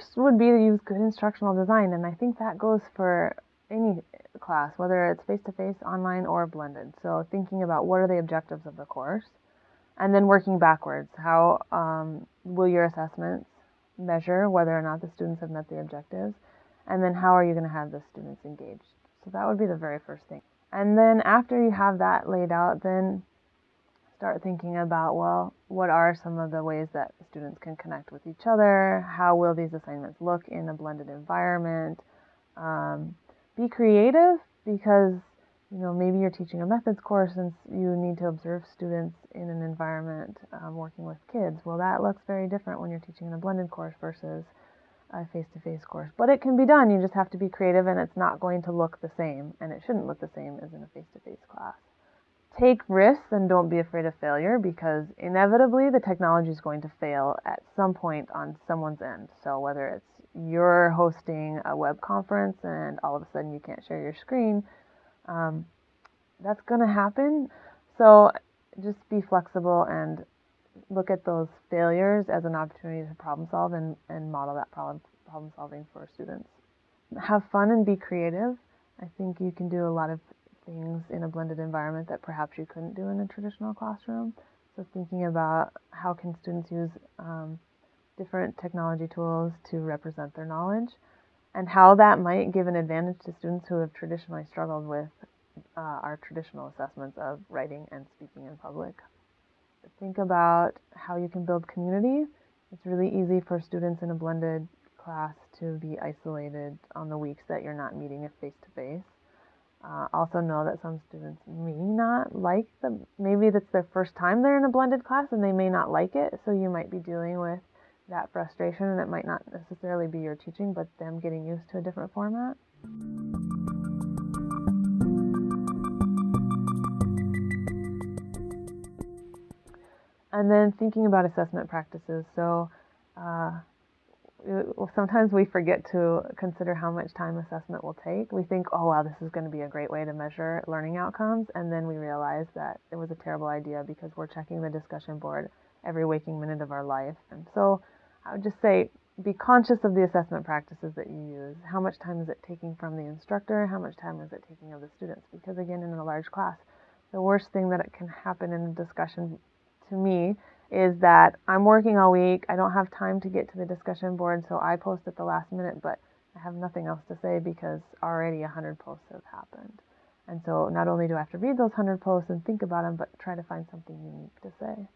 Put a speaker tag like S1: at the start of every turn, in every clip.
S1: first would be to use good instructional design, and I think that goes for any class, whether it's face to face, online, or blended. So, thinking about what are the objectives of the course, and then working backwards. How um, will your assessments measure whether or not the students have met the objectives? And then, how are you going to have the students engaged? So, that would be the very first thing. And then, after you have that laid out, then start thinking about well, what are some of the ways that students can connect with each other? How will these assignments look in a blended environment? Um, be creative because you know maybe you're teaching a methods course and you need to observe students in an environment um, working with kids. Well, that looks very different when you're teaching in a blended course versus a face-to-face course. But it can be done. You just have to be creative, and it's not going to look the same, and it shouldn't look the same as in a face-to-face class take risks and don't be afraid of failure because inevitably the technology is going to fail at some point on someone's end. So whether it's you're hosting a web conference and all of a sudden you can't share your screen, um, that's going to happen. So just be flexible and look at those failures as an opportunity to problem solve and, and model that problem, problem solving for students. Have fun and be creative. I think you can do a lot of things in a blended environment that perhaps you couldn't do in a traditional classroom. So thinking about how can students use um, different technology tools to represent their knowledge and how that might give an advantage to students who have traditionally struggled with uh, our traditional assessments of writing and speaking in public. Think about how you can build community. It's really easy for students in a blended class to be isolated on the weeks that you're not meeting face to face. Uh, also know that some students may not like the, maybe that's their first time they're in a blended class and they may not like it, so you might be dealing with that frustration and it might not necessarily be your teaching, but them getting used to a different format. And then thinking about assessment practices. So uh, sometimes we forget to consider how much time assessment will take. We think, oh, wow, this is going to be a great way to measure learning outcomes. And then we realize that it was a terrible idea because we're checking the discussion board every waking minute of our life. And so I would just say, be conscious of the assessment practices that you use. How much time is it taking from the instructor? How much time is it taking of the students? Because again, in a large class, the worst thing that can happen in a discussion to me is that I'm working all week. I don't have time to get to the discussion board, so I post at the last minute, but I have nothing else to say because already 100 posts have happened. And so not only do I have to read those 100 posts and think about them, but try to find something unique to say.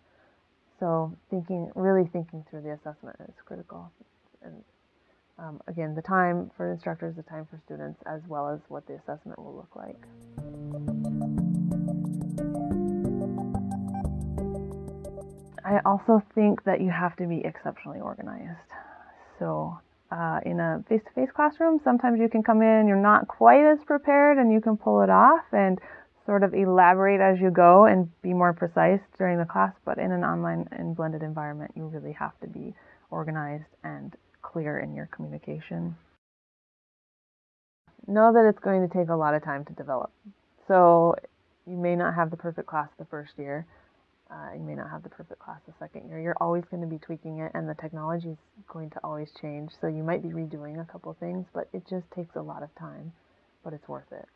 S1: So thinking, really thinking through the assessment is critical. And um, again, the time for instructors, the time for students, as well as what the assessment will look like. I also think that you have to be exceptionally organized. So, uh, in a face to face classroom, sometimes you can come in, you're not quite as prepared, and you can pull it off and sort of elaborate as you go and be more precise during the class. But in an online and blended environment, you really have to be organized and clear in your communication. Know that it's going to take a lot of time to develop. So, you may not have the perfect class the first year uh, you may not have the perfect class the second year. You're always going to be tweaking it, and the technology is going to always change. So you might be redoing a couple things, but it just takes a lot of time, but it's worth it.